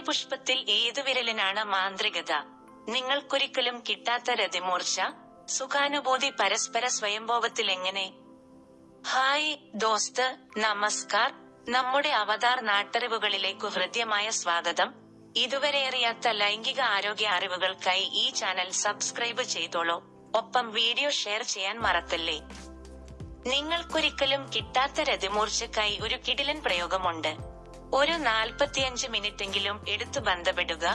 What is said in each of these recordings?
പുഷ്പത്തിൽ ഏതു വിരലിനാണ് മാന്ത്രികത? നിങ്ങൾക്കൊരിക്കലും കിട്ടാത്ത രതിമൂർച്ച? സുഖാനുഭൂതി പരസ്പര സ്വയംഭോഗത്തിൽ എങ്ങനെ? ഹായ് ദോസ്ത് നമസ്കാർ. നമ്മുടെ അവതാർ നാട്ടറിവുകളിലേക്കു ഹൃദ്യമായ സ്വാഗതം. ഇതുവരെ അറിയാത്ത ലൈംഗിക ആരോഗ്യ അറിവുകൾക്കായി ഈ ചാനൽ സബ്സ്ക്രൈബ് ചെയ്തോളൂ. ഒപ്പം വീഡിയോ ഷെയർ ചെയ്യാൻ മറക്കല്ലേ? നിങ്ങൾക്കൊരിക്കലും കിട്ടാത്ത രതിമൂർച്ചക്കായി ഒരു കിടിലൻ പ്രയോഗമുണ്ട്. ഒരു നാൽപ്പത്തിയഞ്ച് മിനിറ്റെങ്കിലും എടുത്തു ബന്ധപ്പെടുക.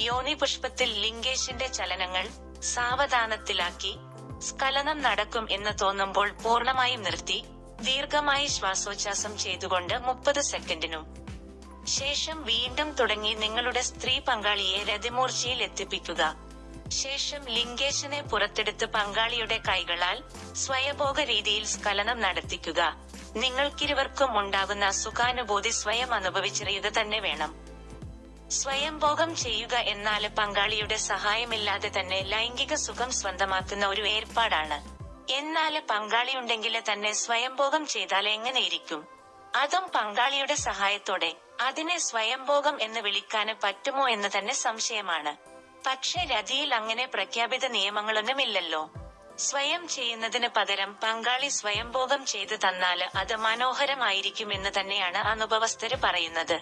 യോനി പുഷ്പത്തിൽ ലിംഗേഷിന്റെ ചലനങ്ങൾ സാവധാനത്തിലാക്കി സ്കലനം നടക്കും എന്ന് തോന്നുമ്പോൾ പൂർണമായും നിർത്തി ദീർഘമായി ശ്വാസോച്ഛാസം ചെയ്തുകൊണ്ട് മുപ്പത് സെക്കൻഡിനും. ശേഷം വീണ്ടും തുടങ്ങി നിങ്ങളുടെ സ്ത്രീ പങ്കാളിയെ രതിമൂർച്ചയിൽ എത്തിപ്പിക്കുക. ശേഷം ലിംഗേശനെ പുറത്തെടുത്ത് പങ്കാളിയുടെ കൈകളാൽ സ്വയഭോഗ രീതിയിൽ സ്കലനം നടത്തിക്കുക. നിങ്ങൾക്കിരുവർക്കും ഉണ്ടാകുന്ന സുഖാനുഭൂതി സ്വയം അനുഭവിച്ചറിയുക തന്നെ വേണം. സ്വയംഭോഗം ചെയ്യുക എന്നാൽ പങ്കാളിയുടെ സഹായമില്ലാതെ തന്നെ ലൈംഗിക സുഖം സ്വന്തമാക്കുന്ന ഒരു ഏർപ്പാടാണ്. എന്നാൽ പങ്കാളിയുണ്ടെങ്കിൽ തന്നെ സ്വയംഭോഗം ചെയ്താൽ എങ്ങനെയിരിക്കും അതും പങ്കാളിയുടെ സഹായത്തോടെ അതിനെ സ്വയംഭോഗം എന്ന് വിളിക്കാന് പറ്റുമോ എന്ന് തന്നെ സംശയമാണ്. പക്ഷെ രതിയിൽ അങ്ങനെ പ്രഖ്യാപിത നിയമങ്ങളൊന്നുമില്ലല്ലോ. സ്വയം ചെയ്യുന്നതിന് പകരം പങ്കാളി സ്വയംഭോഗം ചെയ്തു തന്നാൽ അത് മനോഹരമായിരിക്കുമെന്ന് തന്നെയാണ് അനുഭവസ്ഥര് പറയുന്നത്.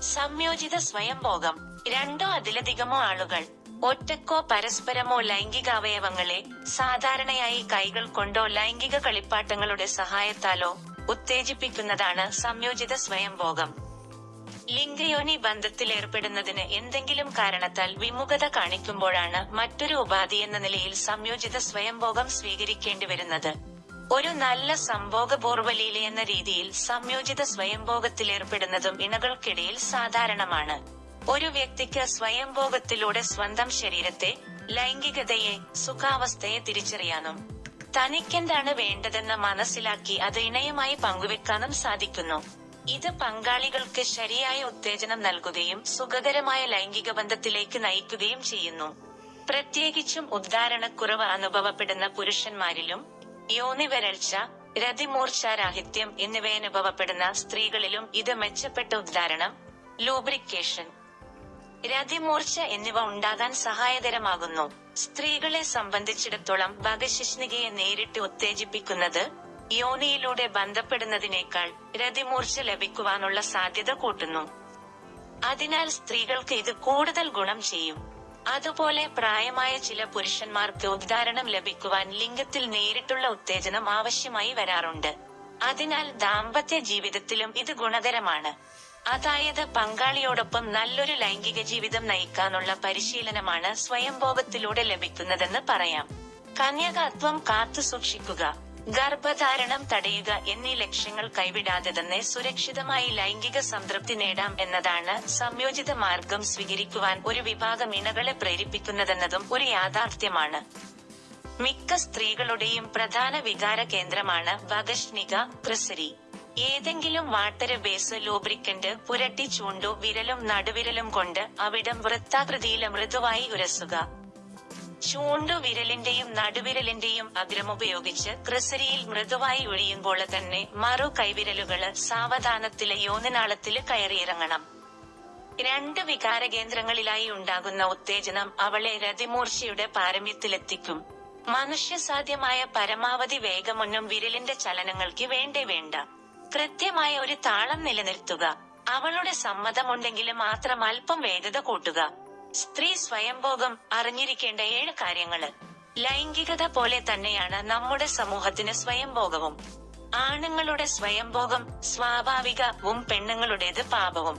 സംയോജിത സ്വയംഭോഗം. രണ്ടോ അതിലധികമോ ആളുകൾ ഒറ്റക്കോ പരസ്പരമോ ലൈംഗികാവയവങ്ങളെ സാധാരണയായി കൈകൾ കൊണ്ടോ ലൈംഗിക കളിപ്പാട്ടങ്ങളുടെ സഹായത്താലോ ഉത്തേജിപ്പിക്കുന്നതാണ് സംയോജിത സ്വയംഭോഗം. ലിംഗയോനി ബന്ധത്തിലേർപ്പെടുന്നതിന് എന്തെങ്കിലും കാരണത്താൽ വിമുഖത കാണിക്കുമ്പോഴാണ് മറ്റൊരു ഉപാധി എന്ന നിലയിൽ സംയോജിത സ്വയംഭോഗം സ്വീകരിക്കേണ്ടി വരുന്നത്. ഒരു നല്ല സംഭോഗപൂർവലീല എന്ന രീതിയിൽ സംയോജിത സ്വയംഭോഗത്തിലേർപ്പെടുന്നതും ഇണകൾക്കിടയിൽ സാധാരണമാണ്. ഒരു വ്യക്തിക്ക് സ്വയംഭോഗത്തിലൂടെ സ്വന്തം ശരീരത്തെ ലൈംഗികതയെ സുഖാവസ്ഥയെ തിരിച്ചറിയാനും തനിക്കെന്താണ് വേണ്ടതെന്ന് മനസ്സിലാക്കി അത് ഇണയുമായി പങ്കുവെക്കാനും സാധിക്കുന്നു. ഇത് പങ്കാളികൾക്ക് ശരിയായ ഉത്തേജനം നൽകുകയും സുഖകരമായ ലൈംഗിക ബന്ധത്തിലേക്ക് നയിക്കുകയും ചെയ്യുന്നു. പ്രത്യേകിച്ചും ഉദ്ധാരണക്കുറവ് അനുഭവപ്പെടുന്ന പുരുഷന്മാരിലും യോനി വരൾച്ച രതിമൂർച്ഛാരാഹിത്യം എന്നിവയനുഭവപ്പെടുന്ന സ്ത്രീകളിലും ഇത് മെച്ചപ്പെട്ട ഉദ്ധാരണം ലൂബ്രിക്കേഷൻ രതിമൂർച്ച എന്നിവ ഉണ്ടാകാൻ സഹായകരമാകുന്നു. സ്ത്രീകളെ സംബന്ധിച്ചിടത്തോളം ഭഗശിഷ്ണികയെ നേരിട്ട് ഉത്തേജിപ്പിക്കുന്നത് യോനിയിലൂടെ ബന്ധപ്പെടുന്നതിനേക്കാൾ രതിമൂർച്ച ലഭിക്കുവാനുള്ള സാധ്യത കൂട്ടുന്നു. അതിനാൽ സ്ത്രീകൾക്ക് ഇത് കൂടുതൽ ഗുണം ചെയ്യും. അതുപോലെ പ്രായമായ ചില പുരുഷന്മാർക്ക് ഉദ്ധാരണം ലഭിക്കുവാൻ ലിംഗത്തിൽ നേരിട്ടുള്ള ഉത്തേജനം ആവശ്യമായി വരാറുണ്ട്. അതിനാൽ ദാമ്പത്യ ജീവിതത്തിലും ഇത് ഗുണകരമാണ്. അതായത് പങ്കാളിയോടൊപ്പം നല്ലൊരു ലൈംഗിക ജീവിതം നയിക്കാനുള്ള പരിശീലനമാണ് സ്വയംഭോഗത്തിലൂടെ ലഭിക്കുന്നതെന്ന് പറയാം. കന്യകത്വം കാത്തു സൂക്ഷിക്കുക. ഗർഭധാരണം തടയുക എന്നീ ലക്ഷ്യങ്ങൾ കൈവിടാതെ തന്നെ സുരക്ഷിതമായി ലൈംഗിക സംതൃപ്തി നേടാം എന്നതാണ് സംയോജിത മാർഗം സ്വീകരിക്കുവാൻ ഒരു വിഭാഗം ഇണകളെ പ്രേരിപ്പിക്കുന്നതെന്നതും ഒരു യാഥാർത്ഥ്യമാണ്. മിക്ക സ്ത്രീകളുടെയും പ്രധാന വികാര കേന്ദ്രമാണ് വകഷ്ണിക ക്രിസരി ഏതെങ്കിലും വാട്ടര ബേസ് ലൂബ്രിക്കന്റ് പുരട്ടി ചൂണ്ടു വിരലും നടുവിരലും കൊണ്ട് അവിടം വൃത്താകൃതിയിൽ മൃദുവായി ഉരസുക. ചൂണ്ടു വിരലിന്റെയും നടുവിരലിന്റെയും അഗ്രമുപയോഗിച്ച് ക്രിസരിയിൽ മൃദുവായി ഒഴിയുമ്പോൾ തന്നെ മറു കൈവിരലുകൾ സാവധാനത്തിൽ യോനിനാളത്തിൽ കയറിയിറങ്ങണം. രണ്ട് വികാര കേന്ദ്രങ്ങളിലായി ഉണ്ടാകുന്ന ഉത്തേജനം അവളെ രതിമൂർച്ചയുടെ പാരമ്യത്തിലെത്തിക്കും. മനുഷ്യസാധ്യമായ പരമാവധി വേഗമൊന്നും വിരലിന്റെ ചലനങ്ങൾക്ക് വേണ്ടേ വേണ്ട. കൃത്യമായ ഒരു താളം നിലനിർത്തുക. അവളുടെ സമ്മതമുണ്ടെങ്കിൽ മാത്രം അല്പം വേഗത കൂട്ടുക. സ്ത്രീ സ്വയംഭോഗം അറിഞ്ഞിരിക്കേണ്ട ഏഴ് കാര്യങ്ങൾ. ലൈംഗികത പോലെ തന്നെയാണ് നമ്മുടെ സമൂഹത്തിന് സ്വയംഭോഗവും. ആണുങ്ങളുടെ സ്വയംഭോഗം സ്വാഭാവികവും പെണ്ണുങ്ങളുടേത് പാപവും.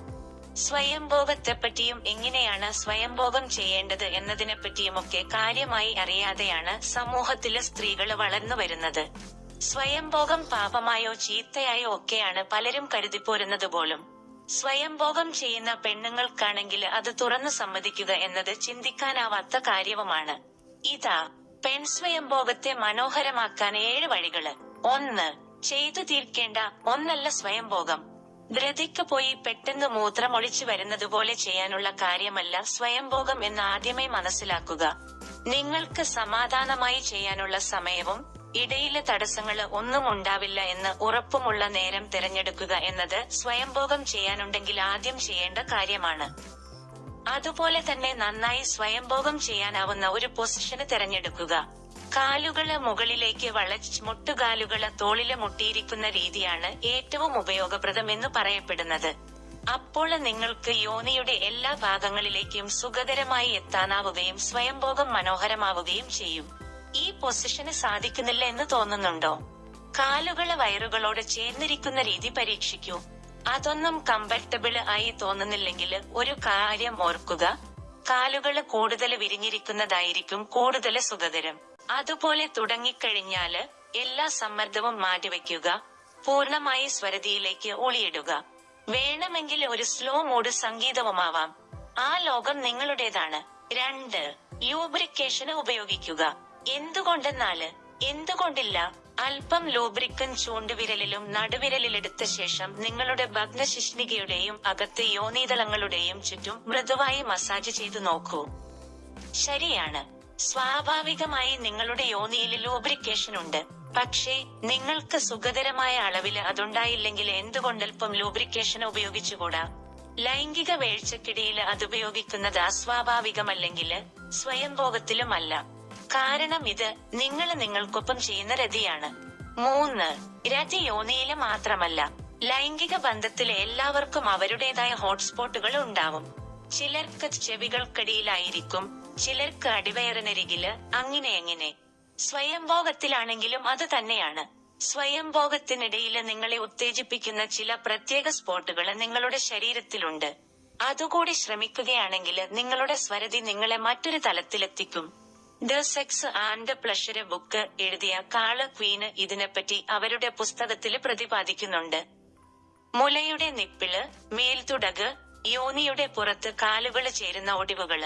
സ്വയംഭോഗത്തെപ്പറ്റിയും എങ്ങനെയാണ് സ്വയംഭോഗം ചെയ്യേണ്ടത് എന്നതിനെപ്പറ്റിയുമൊക്കെ കാര്യമായി അറിയാതെയാണ് സമൂഹത്തിലെ സ്ത്രീകൾ വളർന്നു വരുന്നത്. സ്വയംഭോഗം പാപമായോ ചീത്തയായോ ഒക്കെയാണ് പലരും കരുതിപ്പോരുന്നത് പോലും. സ്വയംഭോഗം ചെയ്യുന്ന പെണ്ണുങ്ങൾക്കാണെങ്കിൽ അത് തുറന്നു സമ്മതിക്കുക എന്നത് ചിന്തിക്കാനാവാത്ത കാര്യവുമാണ്. ഇതാ പെൺ സ്വയംഭോഗത്തെ മനോഹരമാക്കാൻ ഏഴ് വഴികൾ. ഒന്ന് ചെയ്തു തീർക്കേണ്ട ഒന്നല്ല സ്വയംഭോഗം. ധൃതിക്ക് പോയി പെട്ടെന്ന് മൂത്രമൊളിച്ചു വരുന്നതുപോലെ ചെയ്യാനുള്ള കാര്യമല്ല സ്വയംഭോഗം എന്ന് ആദ്യമേ മനസ്സിലാക്കുക. നിങ്ങൾക്ക് സമാധാനമായി ചെയ്യാനുള്ള സമയവും ഇടയിലെ തടസ്സങ്ങൾ ഒന്നും ഉണ്ടാവില്ല എന്ന് ഉറപ്പുമുള്ള നേരം തിരഞ്ഞെടുക്കുക എന്നത് സ്വയംഭോഗം ചെയ്യാനുണ്ടെങ്കിൽ ആദ്യം ചെയ്യേണ്ട കാര്യമാണ്. അതുപോലെ തന്നെ നന്നായി സ്വയംഭോഗം ചെയ്യാനാവുന്ന ഒരു പൊസിഷന് തിരഞ്ഞെടുക്കുക. കാലുകൾ മുകളിലേക്ക് വളച്ച് മുട്ടുകാലുകൾ തോളിൽ മുട്ടിയിരിക്കുന്ന രീതിയാണ് ഏറ്റവും ഉപയോഗപ്രദം എന്ന് പറയപ്പെടുന്നത്. അപ്പോൾ നിങ്ങൾക്ക് യോനിയുടെ എല്ലാ ഭാഗങ്ങളിലേക്കും സുഖകരമായി എത്താനാവുകയും സ്വയംഭോഗം മനോഹരമാവുകയും ചെയ്യും. ഈ പൊസിഷന് സാധിക്കുന്നില്ല എന്ന് തോന്നുന്നുണ്ടോ? കാലുകൾ വയറുകളോട് ചേർന്നിരിക്കുന്ന രീതി പരീക്ഷിക്കൂ. അതൊന്നും കംഫർട്ടബിൾ ആയി തോന്നുന്നില്ലെങ്കിൽ ഒരു കാര്യം ഓർക്കുക. കാലുകൾ കൂടുതൽ വിരിഞ്ഞിരിക്കുന്നതായിരിക്കും കൂടുതൽ സുഖകരം. അതുപോലെ തുടങ്ങിക്കഴിഞ്ഞാൽ എല്ലാ സമ്മർദ്ദവും മാറ്റിവെക്കുക. പൂർണമായി സ്വരതിയിലേക്ക് ഒളിയിടുക. വേണമെങ്കിൽ ഒരു സ്ലോ മൂഡ് സംഗീതവുമാവാം. ആ ലോകം നിങ്ങളുടേതാണ്. രണ്ട് ലൂബ്രിക്കേഷന് ഉപയോഗിക്കുക. എന്തുകൊണ്ടെന്നാൽ എന്തുകൊണ്ടില്ല അല്പം ലൂബ്രിക്കൻ ചൂണ്ടുവിരലിലും നടുവിരലിലെടുത്ത ശേഷം നിങ്ങളുടെ ഭഗ്നശിഷ്ണികയുടെയും അകത്ത് യോനീതളങ്ങളുടെയും ചുറ്റും മൃദുവായി മസാജ് ചെയ്തു നോക്കൂ. ശരിയാണ്. സ്വാഭാവികമായി നിങ്ങളുടെ യോനിയിൽ ലൂബ്രിക്കേഷൻ ഉണ്ട്. പക്ഷേ നിങ്ങൾക്ക് സുഖകരമായ അളവിൽ അതുണ്ടായില്ലെങ്കിൽ എന്തുകൊണ്ടൽപ്പം ലൂബ്രിക്കേഷൻ ഉപയോഗിച്ചുകൂടാ? ലൈംഗിക വീഴ്ചക്കിടയിൽ അതുപയോഗിക്കുന്നത് അസ്വാഭാവികമല്ലെങ്കിൽ സ്വയംഭോഗത്തിലുമല്ല. കാരണം ഇത് നിങ്ങൾ നിങ്ങൾക്കൊപ്പം ചെയ്യുന്ന രതിയാണ്. മൂന്ന് രതി യോനിയിൽ മാത്രമല്ല ലൈംഗിക ബന്ധത്തിലെ എല്ലാവർക്കും അവരുടേതായ ഹോട്ട്സ്പോട്ടുകൾ ഉണ്ടാവും. ചിലർക്ക് ചെവികൾക്കടിയിലായിരിക്കും ചിലർക്ക് അടിവയറിനരികിൽ അങ്ങനെ എങ്ങനെ സ്വയംഭോഗത്തിലാണെങ്കിലും അത് തന്നെയാണ്. സ്വയംഭോഗത്തിനിടയിൽ നിങ്ങളെ ഉത്തേജിപ്പിക്കുന്ന ചില പ്രത്യേക സ്പോട്ടുകൾ നിങ്ങളുടെ ശരീരത്തിലുണ്ട്. അതുകൂടി ശ്രമിക്കുകയാണെങ്കിൽ നിങ്ങളുടെ സ്വരതി നിങ്ങളെ മറ്റൊരു തലത്തിലെത്തിക്കും. The sex and pleasure book എഴുതിയ കാള ക്വീന് ഇതിനെപ്പറ്റി അവരുടെ പുസ്തകത്തിൽ പ്രതിപാദിക്കുന്നുണ്ട്. മുലയുടെ നിപ്പിൾ മേൽത്തുടക് യോനിയുടെ പുറത്ത് കാലുകൾ ചേരുന്ന ഒടിവുകൾ.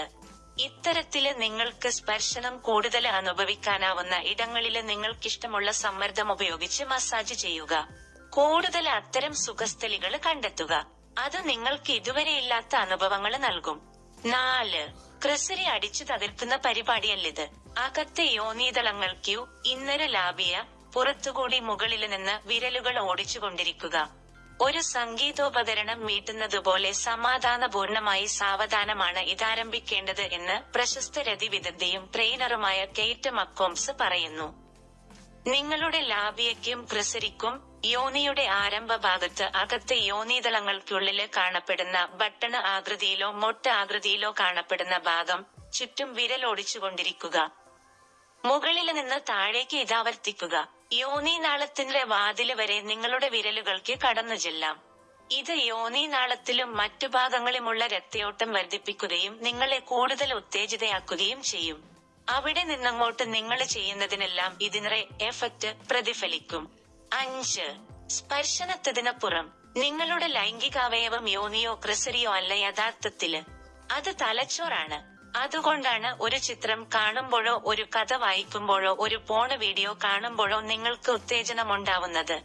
ഇത്തരത്തിൽ നിങ്ങൾക്ക് സ്പർശനം കൂടുതൽ അനുഭവിക്കാനാവുന്ന ഇടങ്ങളിൽ നിങ്ങൾക്കിഷ്ടമുള്ള സമ്മർദ്ദം ഉപയോഗിച്ച് മസാജ് ചെയ്യുക. കൂടുതൽ അത്തരം സുഖസ്ഥലികൾ കണ്ടെത്തുക. അത് നിങ്ങൾക്ക് ഇതുവരെ ഇല്ലാത്ത അനുഭവങ്ങൾ നൽകും. നാല് ക്രിസരി അടിച്ചു തകർക്കുന്ന പരിപാടിയല്ലിത്. അകത്തെ യോനീതളങ്ങൾക്കു ഇന്നര ലാബിയ പുറത്തുകൂടി മുകളിൽ നിന്ന് വിരലുകൾ ഓടിച്ചുകൊണ്ടിരിക്കുക. ഒരു സംഗീതോപകരണം മീട്ടുന്നതുപോലെ സമാധാനപൂർണമായി സാവധാനമാണ് ഇതാരംഭിക്കേണ്ടത് എന്ന് പ്രശസ്ത രതിവിദഗ്ധയും ട്രെയിനറുമായ കെയ്റ്റ് മക്കോംസ് പറയുന്നു. നിങ്ങളുടെ ലാബിയയ്ക്കും ക്രിസരിക്കും യോനിയുടെ ആരംഭ ഭാഗത്ത് അകത്തെ യോനീതളങ്ങൾക്കുള്ളിൽ കാണപ്പെടുന്ന ബട്ടണ് ആകൃതിയിലോ മൊട്ട ആകൃതിയിലോ കാണപ്പെടുന്ന ഭാഗം ചുറ്റും വിരലോടിച്ചുകൊണ്ടിരിക്കുക. മുകളിൽ നിന്ന് താഴേക്ക് ഇതാവർത്തിക്കുക യോനീനാളത്തിന്റെ വാതിൽ വരെ നിങ്ങളുടെ വിരലുകൾക്ക് കടന്നു ചെല്ലാം. ഇത് യോനീനാളത്തിലും മറ്റു ഭാഗങ്ങളിലുമുള്ള രക്തയോട്ടം വർദ്ധിപ്പിക്കുകയും നിങ്ങളെ കൂടുതൽ ഉത്തേജിതയാക്കുകയും ചെയ്യും. അവിടെ നിന്നങ്ങോട്ട് നിങ്ങൾ ചെയ്യുന്നതിനെല്ലാം ഇതിനെ എഫക്റ്റ് പ്രതിഫലിക്കും. അഞ്ച് സ്പർശനത്തതിനപ്പുറം നിങ്ങളുടെ ലൈംഗികാവയവം യോനിയോ ക്രിസരിയോ അല്ല യഥാർത്ഥത്തിൽ അത് തലച്ചോറാണ്. അതുകൊണ്ടാണ് ഒരു ചിത്രം കാണുമ്പോഴോ ഒരു കഥ വായിക്കുമ്പോഴോ ഒരു പോണ വീഡിയോ കാണുമ്പോഴോ നിങ്ങൾക്ക് ഉത്തേജനമുണ്ടാവുന്നത്.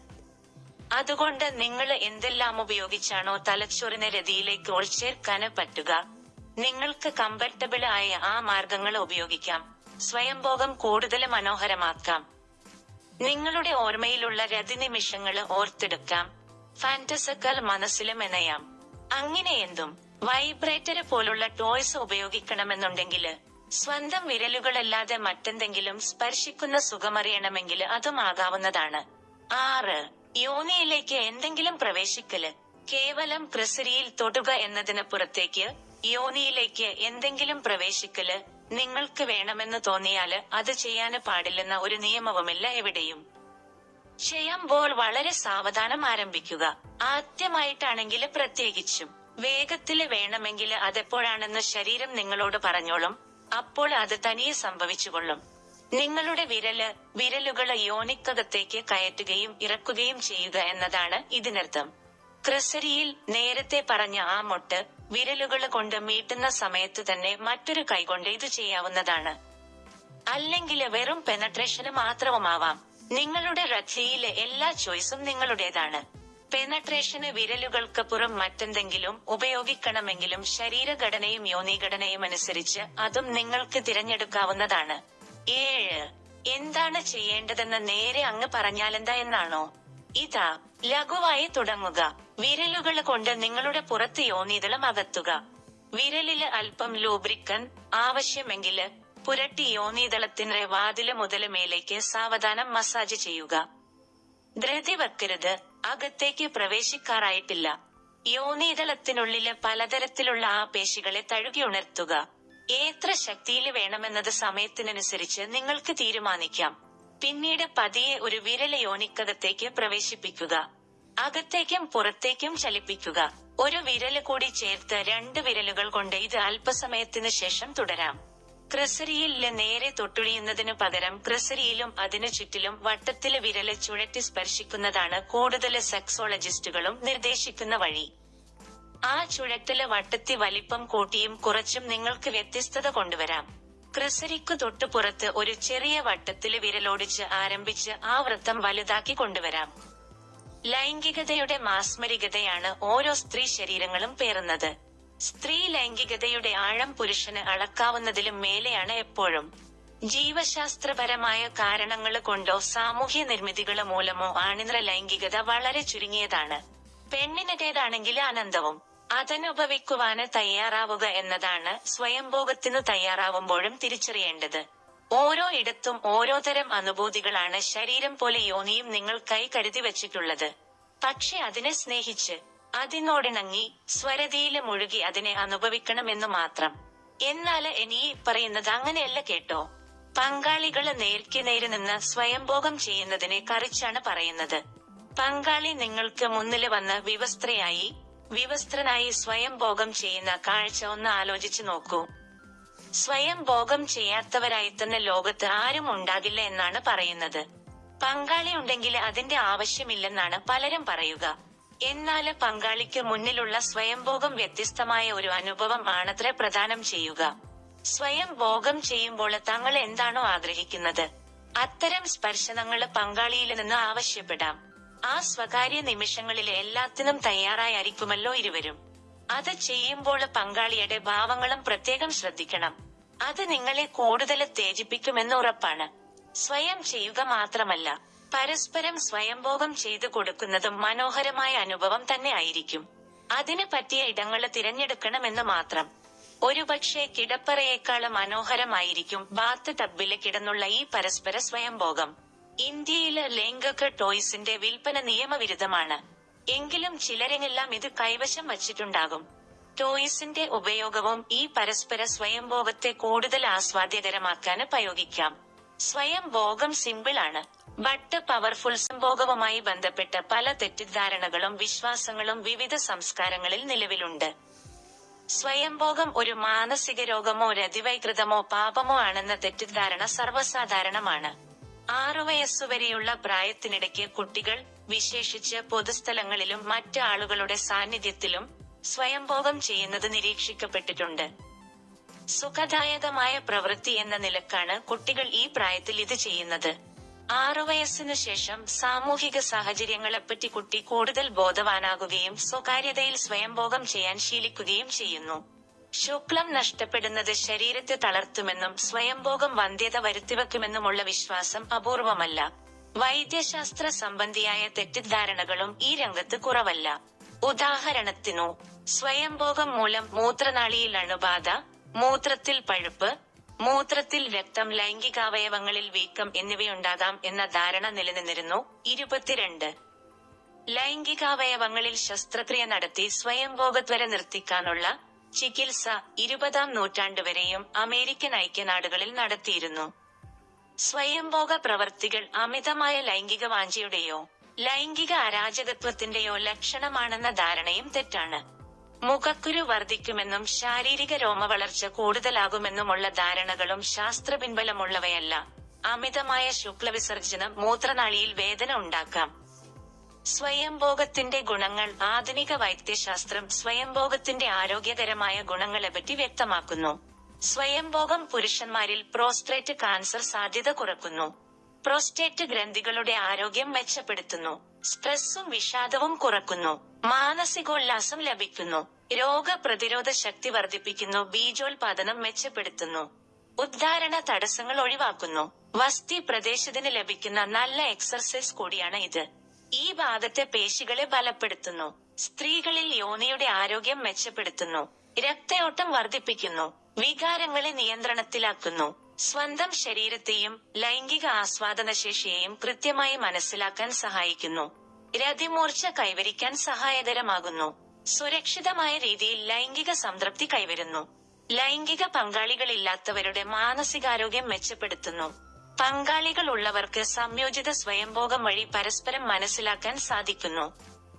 അതുകൊണ്ട് നിങ്ങൾ എന്തെല്ലാം ഉപയോഗിച്ചാണോ തലച്ചോറിനെ രതിയിലേക്ക് ഒളിച്ചേർക്കാന് പറ്റുക നിങ്ങൾക്ക് കംഫർട്ടബിൾ ആയ ആ മാർഗങ്ങൾ ഉപയോഗിക്കാം. സ്വയംഭോഗം കൂടുതൽ മനോഹരമാക്കാം. നിങ്ങളുടെ ഓർമ്മയിലുള്ള രതിനിമിഷങ്ങൾ ഓർത്തെടുക്കാം. ഫാന്റസക്കൽ മനസ്സിലും മെനയാം അങ്ങനെ എന്തും വൈബ്രേറ്റർ പോലുള്ള ടോയ്സ് ഉപയോഗിക്കണമെന്നുണ്ടെങ്കിൽ സ്വന്തം വിരലുകളല്ലാതെ മറ്റെന്തെങ്കിലും സ്പർശിക്കുന്ന സുഖമറിയണമെങ്കിൽ അതും ആകാവുന്നതാണ്. ആറ് യോനിയിലേക്ക് എന്തെങ്കിലും പ്രവേശിക്കൽ. കേവലം ക്രിസരിയിൽ തൊടുക എന്നതിന് പുറത്തേക്ക് യോനിയിലേക്ക് എന്തെങ്കിലും പ്രവേശിക്കൽ. നിങ്ങൾക്ക് വേണമെന്ന് തോന്നിയാൽ അത് ചെയ്യാന് പാടില്ലെന്ന ഒരു നിയമവുമില്ല എവിടെയും. ചെയ്യുമ്പോൾ വളരെ സാവധാനം ആരംഭിക്കുക. ആദ്യമായിട്ടാണെങ്കിൽ പ്രത്യേകിച്ചും. വേഗത്തിൽ വേണമെങ്കിൽ അതെപ്പോഴാണെന്ന് ശരീരം നിങ്ങളോട് പറഞ്ഞോളും. അപ്പോൾ അത് തനിയെ സംഭവിച്ചുകൊള്ളും. നിങ്ങളുടെ വിരൽ വിരലുകൾ യോനിക്കകത്തേക്ക് കയറ്റുകയും ഇറക്കുകയും ചെയ്യുക എന്നതാണ് ഇതിനർത്ഥം. ക്രിസരിയിൽ നേരത്തെ പറഞ്ഞ ആ മൊട്ട് വിരലുകൾ കൊണ്ട് മീട്ടുന്ന സമയത്ത് തന്നെ മറ്റൊരു കൈകൊണ്ട് ഇത് ചെയ്യാവുന്നതാണ്. അല്ലെങ്കിൽ വെറും പെനട്രേഷന് മാത്രവുമാവാം. നിങ്ങളുടെ റഥിയിലെ എല്ലാ ചോയ്സും നിങ്ങളുടേതാണ്. പെനട്രേഷന് വിരലുകൾക്ക് പുറം മറ്റെന്തെങ്കിലും ഉപയോഗിക്കണമെങ്കിലും ശരീരഘടനയും യോനിഘടനയും അനുസരിച്ച് അതും നിങ്ങൾക്ക് തിരഞ്ഞെടുക്കാവുന്നതാണ്. ഏഴ് എന്താണ് ചെയ്യേണ്ടതെന്ന് നേരെ അങ്ങ് പറഞ്ഞാലെന്താ എന്നാണോ? ഇതാ ലഘുവായി തുടങ്ങുക. വിരലുകൾ കൊണ്ട് നിങ്ങളുടെ പുറത്ത് യോനീതളം അകത്തുക. വിരലിൽ അല്പം ലൂബ്രിക്കൻ ആവശ്യമെങ്കിൽ പുരട്ടി യോനീതളത്തിന്റെ വാതിൽ മുതൽ മേലേക്ക് സാവധാനം മസാജ് ചെയ്യുക. ധൃതി വെക്കരുത്. അകത്തേക്ക് പ്രവേശിക്കാറായിട്ടില്ല. യോനീതളത്തിനുള്ളിൽ പലതരത്തിലുള്ള ആ പേശികളെ തഴുകി ഉണർത്തുക. എത്ര ശക്തിയിൽ വേണമെന്നത് സമയത്തിനനുസരിച്ച് നിങ്ങൾക്ക് തീരുമാനിക്കാം. പിന്നീട് പതിയെ ഒരു വിരൽ യോനിക്കകത്തേക്ക് പ്രവേശിപ്പിക്കുക. അകത്തേക്കും പുറത്തേക്കും ചലിപ്പിക്കുക. ഒരു വിരൽ കൂടി ചേർത്ത് രണ്ട് വിരലുകൾ കൊണ്ട് ഇത് അല്പസമയത്തിന് ശേഷം തുടരാം. ക്രിസരിയിൽ നേരെ തൊട്ടുഴിയുന്നതിനു പകരം ക്രിസരിയിലും അതിനു ചുറ്റിലും വട്ടത്തിലെ വിരൽ ചുഴറ്റി സ്പർശിക്കുന്നതാണ് കൂടുതൽ സെക്സോളജിസ്റ്റുകളും നിർദ്ദേശിക്കുന്ന വഴി. ആ ചുഴറ്റൽ വട്ടത്തി വലിപ്പം കൂട്ടിയും കുറച്ചും നിങ്ങൾക്ക് വ്യത്യസ്തത കൊണ്ടുവരാം. ക്രിസരിക്കു തൊട്ടു പുറത്ത് ഒരു ചെറിയ വട്ടത്തിൽ വിരലോടിച്ച് ആരംഭിച്ച് ആ വൃത്തം വലുതാക്കി കൊണ്ടുവരാം. ലൈംഗികതയുടെ മാസ്മരികതയാണ് ഓരോ സ്ത്രീ ശരീരങ്ങളും പേറുന്നത്. സ്ത്രീ ലൈംഗികതയുടെ ആഴം പുരുഷന് അളക്കാവുന്നതിലും മേലെയാണ് എപ്പോഴും. ജീവശാസ്ത്രപരമായ കാരണങ്ങൾ കൊണ്ടോ സാമൂഹ്യ നിർമ്മിതികൾ മൂലമോ ആണിന്ദ്ര ലൈംഗികത വളരെ ചുരുങ്ങിയതാണ്. പെണ്ണിനേതാണെങ്കിൽ ആനന്ദവും അതനുഭവിക്കുവാന് തയ്യാറാവുക എന്നതാണ് സ്വയംഭോഗത്തിനു തയ്യാറാവുമ്പോഴും തിരിച്ചറിയേണ്ടത്. ഓരോ ഇടത്തും ഓരോ തരം അനുഭൂതികളാണ് ശരീരം പോലെ യോനിയും നിങ്ങൾ കൈ കരുതി വച്ചിട്ടുള്ളത്. പക്ഷെ അതിനെ സ്നേഹിച്ച് അതിനോടിണങ്ങി സ്വരതിയിൽ മുഴുകി അതിനെ അനുഭവിക്കണമെന്നു മാത്രം. എന്നാൽ ഇനി പറയുന്നത് അങ്ങനെയല്ല കേട്ടോ. പങ്കാളികൾ നേർക്ക് നേര് നിന്ന് സ്വയംഭോഗം ചെയ്യുന്നതിനെ കറിച്ചാണ് പറയുന്നത്. പങ്കാളി നിങ്ങൾക്ക് മുന്നിൽ വന്ന് വിവസ്ത്രയായി വിവസ്ത്രനായി സ്വയംഭോഗം ചെയ്യുന്ന കാഴ്ച ഒന്ന് ആലോചിച്ചു നോക്കൂ. സ്വയം ഭോഗം ചെയ്യാത്തവരായി തന്നെ ലോകത്ത് ആരും ഉണ്ടാകില്ല എന്നാണ് പറയുന്നത്. പങ്കാളി ഉണ്ടെങ്കിൽ അതിന്റെ ആവശ്യമില്ലെന്നാണ് പലരും പറയുക. എന്നാൽ പങ്കാളിക്ക് മുന്നിലുള്ള സ്വയംഭോഗം വ്യത്യസ്തമായ ഒരു അനുഭവം ആണത്ര പ്രദാനം ചെയ്യുക. സ്വയം ഭോഗം ചെയ്യുമ്പോൾ തങ്ങൾ എന്താണോ ആഗ്രഹിക്കുന്നത്? അത്തരം സ്പർശനങ്ങൾ പങ്കാളിയിൽ നിന്ന് ആവശ്യപ്പെടാം. ആ സ്വകാര്യ നിമിഷങ്ങളിൽ എല്ലാത്തിനും തയ്യാറായിരിക്കുമല്ലോ ഇരുവരും. അത് ചെയ്യുമ്പോൾ പങ്കാളിയുടെ ഭാവങ്ങളും പ്രത്യേകം ശ്രദ്ധിക്കണം. അത് നിങ്ങളെ കൂടുതൽ തേജിപ്പിക്കുമെന്ന് ഉറപ്പാണ്. സ്വയം ചെയ്യുക മാത്രമല്ല പരസ്പരം സ്വയംഭോഗം ചെയ്തു കൊടുക്കുന്നതും മനോഹരമായ അനുഭവം തന്നെ ആയിരിക്കും. അതിന് പറ്റിയ ഇടങ്ങൾ തിരഞ്ഞെടുക്കണമെന്ന് മാത്രം. ഒരുപക്ഷെ കിടപ്പറയേക്കാൾ മനോഹരമായിരിക്കും ബാത്ത് ടബിൽ കിടന്നുള്ള ഈ പരസ്പര സ്വയംഭോഗം. ഇന്ത്യയിൽ ലൈംഗിക ടോയ്സിന്റെ വിൽപ്പന നിയമവിരുദ്ധമാണ്. എങ്കിലും ചിലരെല്ലാം ഇത് കൈവശം വച്ചിട്ടുണ്ടാകും. ടോയ്സിന്റെ ഉപയോഗവും ഈ പരസ്പര സ്വയംഭോഗത്തെ കൂടുതൽ ആസ്വാദ്യകരമാക്കാൻ പ്രയോഗിക്കാം സ്വയം ഭോഗം സിമ്പിൾ ആണ്. ബട്ട് പവർഫുൾ സംഭോഗവുമായി ബന്ധപ്പെട്ട പല തെറ്റിദ്ധാരണകളും വിശ്വാസങ്ങളും വിവിധ സംസ്കാരങ്ങളിൽ നിലവിലുണ്ട്. സ്വയംഭോഗം ഒരു മാനസിക രോഗമോ രതിവൈകൃതമോ പാപമോ ആണെന്ന തെറ്റിദ്ധാരണ സർവസാധാരണമാണ്. ആറു വയസ്സുവരെയുള്ള പ്രായത്തിനിടയ്ക്ക് കുട്ടികൾ വിശേഷിച്ച് പൊതുസ്ഥലങ്ങളിലും മറ്റ് ആളുകളുടെ സാന്നിധ്യത്തിലും സ്വയംഭോഗം ചെയ്യുന്നത് നിരീക്ഷിക്കപ്പെട്ടിട്ടുണ്ട്. സുഖദായകമായ പ്രവൃത്തി എന്ന നിലക്കാണ് കുട്ടികൾ ഈ പ്രായത്തിൽ ഇത് ചെയ്യുന്നത്. ആറു വയസ്സിനു ശേഷം സാമൂഹിക സാഹചര്യങ്ങളെപ്പറ്റി കുട്ടി കൂടുതൽ ബോധവാനാകുകയും സ്വകാര്യതയിൽ സ്വയംഭോഗം ചെയ്യാൻ ശീലിക്കുകയും ചെയ്യുന്നു. ശുക്ലം നഷ്ടപ്പെടുന്നത് ശരീരത്തെ തളർത്തുമെന്നും സ്വയംഭോഗം വന്ധ്യത വരുത്തിവെക്കുമെന്നുമുള്ള വിശ്വാസം അപൂർവമല്ല. വൈദ്യശാസ്ത്ര സംബന്ധിയായ തെറ്റിദ്ധാരണകളും ഈ രംഗത്ത് കുറവല്ല. ഉദാഹരണത്തിനു സ്വയംഭോഗം മൂലം മൂത്രനാളിയിൽ അണുബാധ മൂത്രത്തിൽ പഴുപ്പ് മൂത്രത്തിൽ രക്തം ലൈംഗികാവയവങ്ങളിൽ വീക്കം എന്നിവയുണ്ടാകാം എന്ന ധാരണ നിലനിന്നിരുന്നു ഇരുപത്തിരണ്ട്. ലൈംഗികാവയവങ്ങളിൽ ശസ്ത്രക്രിയ നടത്തി സ്വയംഭോഗത്വര നിർത്തിക്കാനുള്ള ചികിത്സ ഇരുപതാം നൂറ്റാണ്ടുവരെയും അമേരിക്കൻ ഐക്യനാടുകളിൽ നടത്തിയിരുന്നു. സ്വയംഭോഗ പ്രവർത്തികൾ അമിതമായ ലൈംഗിക വാഞ്ചയുടെയോ ലൈംഗിക അരാജകത്വത്തിന്റെയോ ലക്ഷണമാണെന്ന ധാരണയും തെറ്റാണ്. മുഖക്കുരു വർദ്ധിക്കുമെന്നും ശാരീരിക രോമ വളർച്ച കൂടുതലാകുമെന്നുമുള്ള ധാരണകളും ശാസ്ത്രപിൻബലമുള്ളവയല്ല. അമിതമായ ശുക്ലവിസർജനം മൂത്രനാളിയിൽ വേദന ഉണ്ടാക്കാം. സ്വയംഭോഗത്തിന്റെ ഗുണങ്ങൾ ആധുനിക വൈദ്യശാസ്ത്രം സ്വയംഭോഗത്തിന്റെ ആരോഗ്യകരമായ ഗുണങ്ങളെപ്പറ്റി വ്യക്തമാക്കുന്നു. സ്വയംഭോഗം പുരുഷന്മാരിൽ പ്രോസ്ട്രേറ്റ് കാൻസർ സാധ്യത കുറക്കുന്നു. പ്രോസ്റ്റേറ്റ് ഗ്രന്ഥികളുടെ ആരോഗ്യം മെച്ചപ്പെടുത്തുന്നു. സ്ട്രെസ്സും വിഷാദവും കുറക്കുന്നു. മാനസികോല്ലാസം ലഭിക്കുന്നു. രോഗപ്രതിരോധ ശക്തി വർദ്ധിപ്പിക്കുന്നു. ബീജോത്പാദനം മെച്ചപ്പെടുത്തുന്നു. ഉദ്ധാരണ തടസ്സങ്ങൾ ഒഴിവാക്കുന്നു. വസ്തി പ്രദേശത്തിന് ലഭിക്കുന്ന നല്ല എക്സർസൈസ് കൂടിയാണ് ഇത്. ഈ ഭാഗത്തെ പേശികളെ ബലപ്പെടുത്തുന്നു. സ്ത്രീകളിൽ യോനിയുടെ ആരോഗ്യം മെച്ചപ്പെടുത്തുന്നു. രക്തയോട്ടം വർദ്ധിപ്പിക്കുന്നു. വികാരങ്ങളെ നിയന്ത്രണത്തിലാക്കുന്നു. സ്വന്തം ശരീരത്തെയും ലൈംഗിക ആസ്വാദനശേഷിയെയും കൃത്യമായി മനസ്സിലാക്കാൻ സഹായിക്കുന്നു. രതിമൂർച്ച കൈവരിക്കാൻ സഹായകരമാകുന്നു. സുരക്ഷിതമായ രീതിയിൽ ലൈംഗിക സംതൃപ്തി കൈവരുന്നു. ലൈംഗിക പങ്കാളികളില്ലാത്തവരുടെ മാനസികാരോഗ്യം മെച്ചപ്പെടുത്തുന്നു. പങ്കാളികൾ ഉള്ളവർക്ക് സംയോജിത സ്വയംഭോഗം വഴി പരസ്പരം മനസ്സിലാക്കാൻ സാധിക്കുന്നു.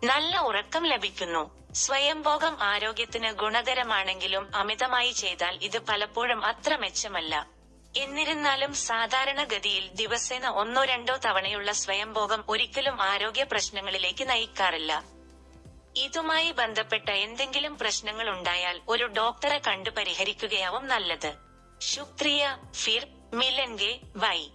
നല്ല ഉറക്കം ലഭിക്കുന്നു. സ്വയംഭോഗം ആരോഗ്യത്തിന് ഗുണകരമാണെങ്കിലും അമിതമായി ചെയ്താൽ ഇത് പലപ്പോഴും അത്ര മെച്ചമല്ല. എന്നിരുന്നാലും സാധാരണഗതിയിൽ ദിവസേന ഒന്നോ രണ്ടോ തവണയുള്ള സ്വയംഭോഗം ഒരിക്കലും ആരോഗ്യ പ്രശ്നങ്ങളിലേക്ക് നയിക്കാറില്ല. ഇതുമായി ബന്ധപ്പെട്ട എന്തെങ്കിലും പ്രശ്നങ്ങൾ ഉണ്ടായാൽ ഒരു ഡോക്ടറെ കണ്ടു പരിഹരിക്കുകയാവും നല്ലത്. ശുക്രിയ ഫിർ മിലൻഗെ വൈ.